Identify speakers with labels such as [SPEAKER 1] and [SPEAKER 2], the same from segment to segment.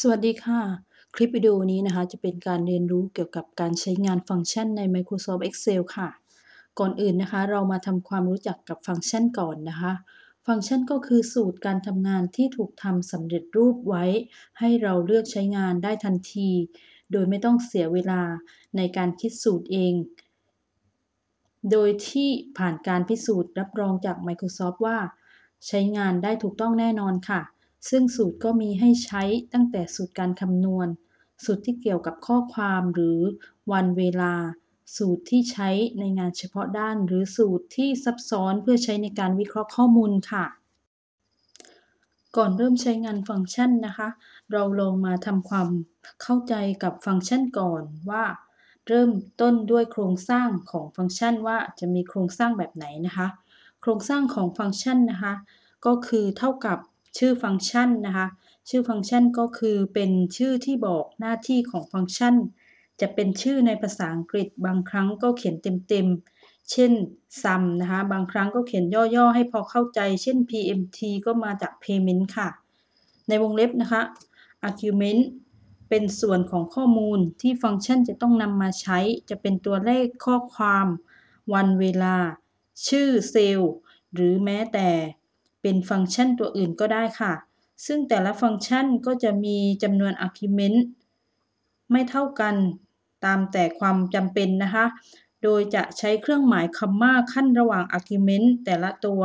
[SPEAKER 1] สวัสดีค่ะ คลิปวิดีโอนี้นะคะ จะเป็นการเรียนรู้เกี่ยวกับการใช้งานฟังก์ชันใน Microsoft Excel ค่ะ ก่อนอื่นนะคะ เรามาทำความรู้จักกับฟังก์ชันก่อนนะคะ ฟังก์ชันก็คือสูตรการทำงานที่ถูกทำสำเร็จรูปไว้ ให้เราเลือกใช้งานได้ทันที โดยไม่ต้องเสียเวลาในการคิดสูตรเอง โดยที่ผ่านการพิสูจน์รับรองจาก Microsoft ว่า ใช้งานได้ถูกต้องแน่นอนค่ะ ซึ่งสูตรก็มีให้ใช้ตั้งแต่สูตรการคำนวณ สูตรที่เกี่ยวกับข้อความหรือวันเวลา สูตรที่ใช้ในงานเฉพาะด้าน หรือสูตรที่ซับซ้อนเพื่อใช้ในการวิเคราะห์ข้อมูลค่ะ ก่อนเริ่มใช้งานฟังก์ชันนะคะ เราลองมาทำความเข้าใจกับฟังก์ชันก่อนว่า เริ่มต้นด้วยโครงสร้างของฟังก์ชันว่าจะมีโครงสร้างแบบไหนนะคะ โครงสร้างของฟังก์ชันนะคะ ก็คือเท่ากับ ชื่อฟังก์ชันนะคะ ชื่อฟังก์ชันก็คือเป็นชื่อที่บอกหน้าที่ของฟังก์ชัน จะเป็นชื่อในภาษาอังกฤษ บางครั้งก็เขียนเต็มๆ เช่น sum นะคะ บางครั้งก็เขียนย่อๆ ให้พอเข้าใจ เช่น pmt ก็มาจาก payment ค่ะ ในวงเล็บนะคะ argument เป็นส่วนของข้อมูลที่ฟังก์ชันจะต้องนำมาใช้ จะเป็นตัวเลขข้อความ วันเวลา ชื่อเซลล์ หรือแม้แต่ เป็นฟังก์ชันตัวอื่นก็ได้ค่ะ ซึ่งแต่ละฟังก์ชันก็จะมีจำนวน argument ไม่เท่ากันตามแต่ความจำเป็นนะคะ โดยจะใช้เครื่องหมายคำม่าขั้นระหว่าง argument แต่ละตัว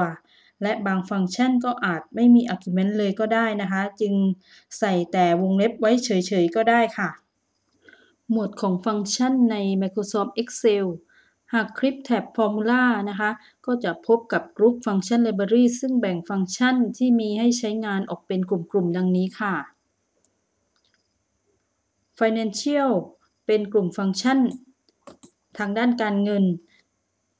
[SPEAKER 1] และบางฟังก์ชันก็อาจไม่มี argument เลยก็ได้นะคะ จึงใส่แต่วงเล็บไว้เฉยๆก็ได้ค่ะ หมวดของฟังก์ชันใน Microsoft Excel หากคลิกแท็บ Formula นะคะ ก็จะพบกับ Group Function Library ซึ่งแบ่งฟังก์ชันที่มีให้ใช้งานออกเป็นกลุ่มๆ ดังนี้ค่ะ Financial เป็นกลุ่มฟังก์ชัน ทางด้านการเงิน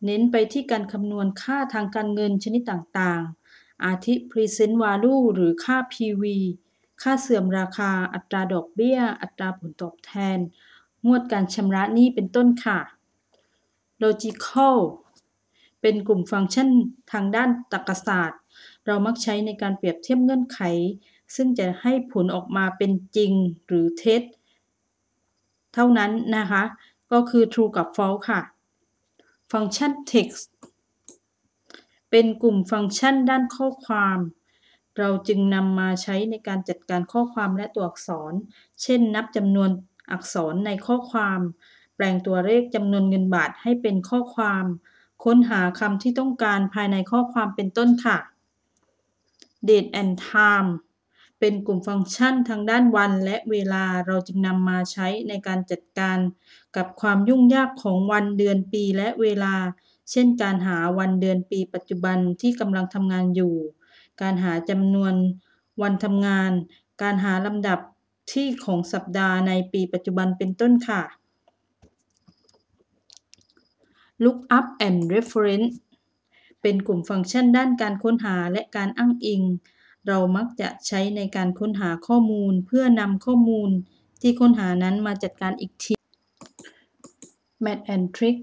[SPEAKER 1] เน้นไปที่การคำนวณค่าทางการเงินชนิดต่างๆ อาทิ Present Value หรือค่า PV ค่าเสื่อมราคา อัตราดอกเบี้ย อัตราผลตอบแทน งวดการชำระหนี้เป็นต้นค่ะ logical เป็นกลุ่มฟังก์ชันทางด้านตรรกศาสตร์ เรามักใช้ในการเปรียบเทียบเงื่อนไข ซึ่งจะให้ผลออกมาเป็นจริงหรือเท็จ เท่านั้นนะคะ ก็คือ true กับ false ค่ะ ฟังก์ชัน text เป็นกลุ่มฟังก์ชันด้านข้อความ เราจึงนำมาใช้ในการจัดการข้อความและตัวอักษร เช่น นับจำนวนอักษรในข้อความ แปลงตัวเลขจำนวนเงินบาทให้เป็นข้อความ ค้นหาคำที่ต้องการภายในข้อความเป็นต้นค่ะ date and time เป็นกลุ่มฟังก์ชันทางด้านวันและเวลาเราจึงนำมาใช้ในการจัดการกับความยุ่งยากของวันเดือนปีและเวลา เช่นการหาวันเดือนปีปัจจุบันที่กำลังทำงานอยู่ การหาจำนวนวันทำงาน การหาลำดับที่ของสัปดาห์ในปีปัจจุบันเป็นต้นค่ะ Lookup and Reference เป็นกลุ่มฟังก์ชันด้านการค้นหาและการอ้างอิง เรามักจะใช้ในการค้นหาข้อมูล เพื่อนำข้อมูลที่ค้นหานั้นมาจัดการอีกที Math and Trick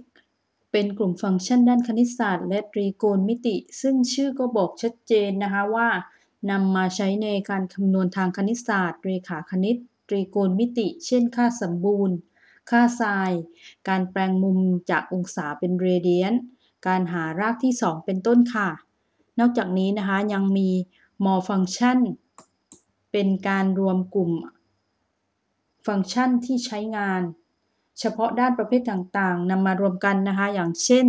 [SPEAKER 1] เป็นกลุ่มฟังก์ชันด้านคณิตศาสตร์ และตรีโกณมิติ ซึ่งชื่อก็บอกชัดเจนนะคะว่านำมาใช้ในการคำนวณทางคณิตศาสตร์ เรขาคณิต ตรีโกณมิติ เช่น ค่าสมบูรณ์ ค่าไซน์การแปลงมุมจากองศาเป็นเรเดียนการหารากที่ 2 เป็นต้นค่ะ นอกจากนี้นะคะยังมี more function เป็นการรวมกลุ่ม ฟังก์ชันที่ใช้งาน เฉพาะด้านประเภทต่างๆนำมารวมกันนะคะ อย่างเช่น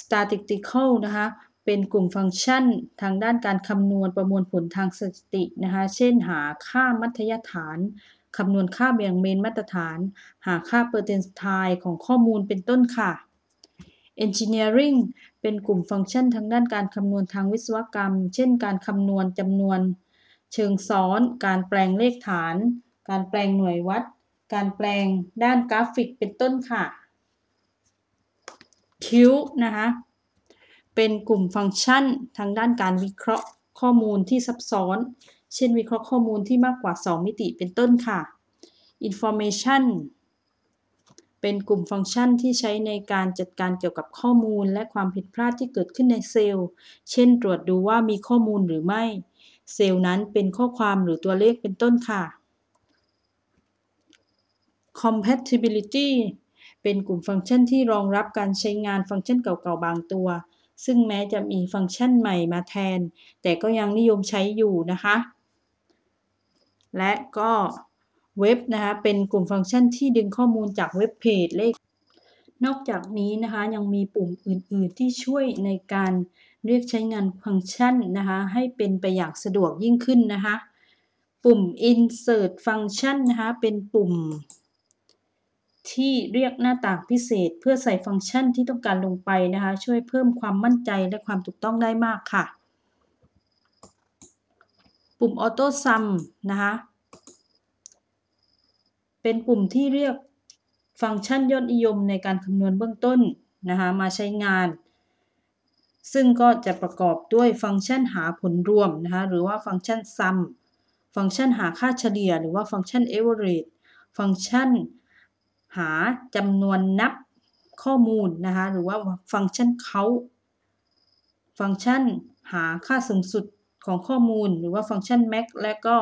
[SPEAKER 1] statistical นะคะ เป็นกลุ่มฟังก์ชันทางด้านการคำนวณประมวลผลทางสถิตินะคะ เช่นหาค่ามัธยฐาน คำนวณค่าเบี่ยงเบนมาตรฐาน หาค่าเปอร์เซนต์ไทของข้อมูลเป็นต้นค่ะ Engineering เป็นกลุ่มฟังก์ชันทางด้านการคำนวณทางวิศวกรรม เช่น การคำนวณจำนวน เชิงซ้อน การแปลงเลขฐาน การแปลงหน่วยวัด การแปลงด้านกราฟิกเป็นต้นค่ะ Q นะคะเป็นกลุ่มฟังก์ชันทางด้านการวิเคราะห์ข้อมูลที่ซับซ้อน เช่นวิเคราะห์ข้อมูลที่มากกว่า 2 มิติเป็นต้นค่ะ information เป็นกลุ่มฟังก์ชันที่ใช้ในการจัดการเกี่ยวกับข้อมูล และความผิดพลาดที่เกิดขึ้นในเซลล์ เช่น ตรวจดูว่ามีข้อมูลหรือไม่ เซลล์นั้นเป็นข้อความหรือตัวเลขเป็นต้นค่ะ compatibility เป็นกลุ่มฟังก์ชันที่รองรับการใช้งานฟังก์ชันเก่าๆบางตัว ซึ่งแม้จะมีฟังก์ชันใหม่มาแทน แต่ก็ยังนิยมใช้อยู่นะคะ และก็เว็บนะคะเป็นกลุ่มฟังก์ชันที่ดึงข้อมูลจากเว็บเพจเลข นอกจากนี้นะคะยังมีปุ่มอื่น ๆ ที่ช่วยในการเรียกใช้งานฟังก์ชันนะคะให้เป็นไปอย่างสะดวกยิ่งขึ้นนะคะปุ่ม insert function นะคะเป็นปุ่ม ที่เรียกหน้าต่างพิเศษ เพื่อใส่ฟังก์ชันที่ต้องการลงไปนะคะช่วยเพิ่มความมั่นใจและความถูกต้องได้มากค่ะ ปุ่ม auto sum นะคะเป็นปุ่มที่เรียกฟังก์ชันยอดนิยมในการคำนวณเบื้องต้นนะคะมาใช้งาน ซึ่งก็จะประกอบด้วยฟังก์ชันหาผลรวมนะคะหรือว่าฟังก์ชัน sum ฟังก์ชันหาค่าเฉลี่ย หรือว่าฟังก์ชัน average ฟังก์ชันหาจำนวนนับข้อมูลนะคะหรือว่าฟังก์ชัน count ฟังก์ชันหาค่าสูงสุด ของข้อมูลหรือว่าฟังก์ชัน max และก็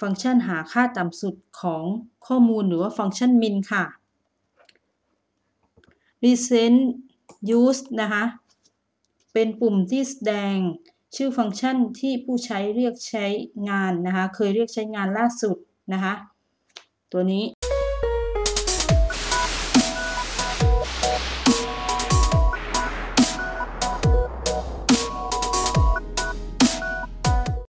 [SPEAKER 1] ฟังก์ชันหาค่าต่ำสุดของข้อมูลหรือว่าฟังก์ชัน min ค่ะ recent use นะคะ เป็นปุ่มที่แสดงชื่อฟังก์ชันที่ผู้ใช้เรียกใช้งานนะคะ เคยเรียกใช้งานล่าสุดนะคะ ตัวนี้